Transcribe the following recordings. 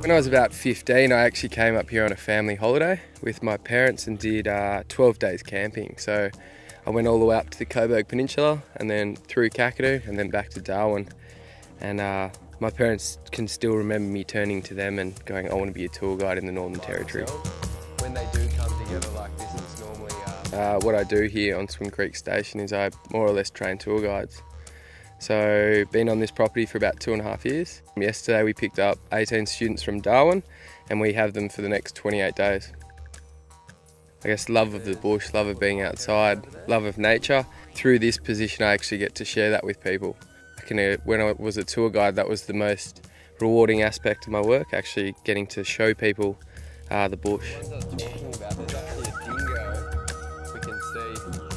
When I was about 15, I actually came up here on a family holiday with my parents and did uh, 12 days camping. So I went all the way up to the Cobourg Peninsula and then through Kakadu and then back to Darwin. And uh, my parents can still remember me turning to them and going, I want to be a tour guide in the Northern Territory. When they do come together like this, it's normally... Uh... Uh, what I do here on Swim Creek Station is I more or less train tour guides. So been on this property for about two and a half years. Yesterday we picked up 18 students from Darwin and we have them for the next 28 days. I guess love of the bush, love of being outside, love of nature. Through this position I actually get to share that with people. I can, uh, when I was a tour guide that was the most rewarding aspect of my work, actually getting to show people uh, the bush.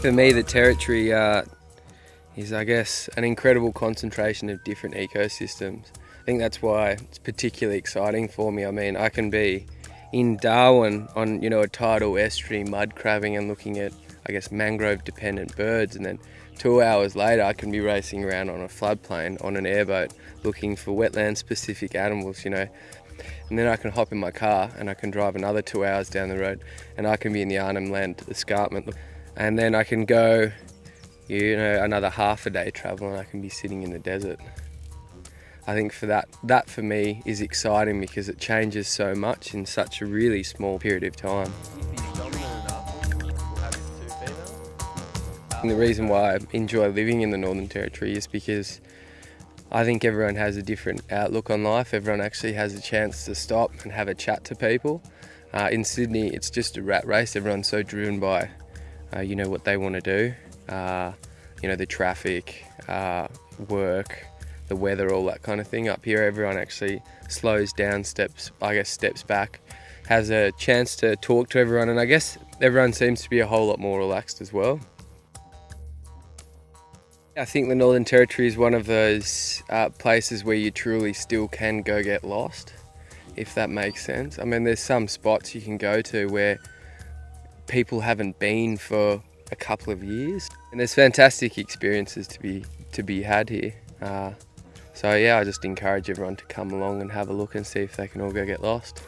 For me the territory uh, is I guess an incredible concentration of different ecosystems. I think that's why it's particularly exciting for me. I mean, I can be in Darwin on you know a tidal estuary mud crabbing and looking at I guess mangrove dependent birds and then two hours later I can be racing around on a floodplain on an airboat looking for wetland specific animals, you know. And then I can hop in my car and I can drive another two hours down the road and I can be in the Arnhem Land escarpment. And then I can go you know, another half a day travel and I can be sitting in the desert. I think for that, that for me is exciting because it changes so much in such a really small period of time. And the reason why I enjoy living in the Northern Territory is because I think everyone has a different outlook on life. Everyone actually has a chance to stop and have a chat to people. Uh, in Sydney, it's just a rat race. Everyone's so driven by, uh, you know, what they want to do uh, you know, the traffic, uh, work, the weather, all that kind of thing. Up here, everyone actually slows down, steps, I guess, steps back, has a chance to talk to everyone, and I guess everyone seems to be a whole lot more relaxed as well. I think the Northern Territory is one of those uh, places where you truly still can go get lost, if that makes sense. I mean, there's some spots you can go to where people haven't been for a couple of years. And there's fantastic experiences to be to be had here. Uh, so yeah, I just encourage everyone to come along and have a look and see if they can all go get lost.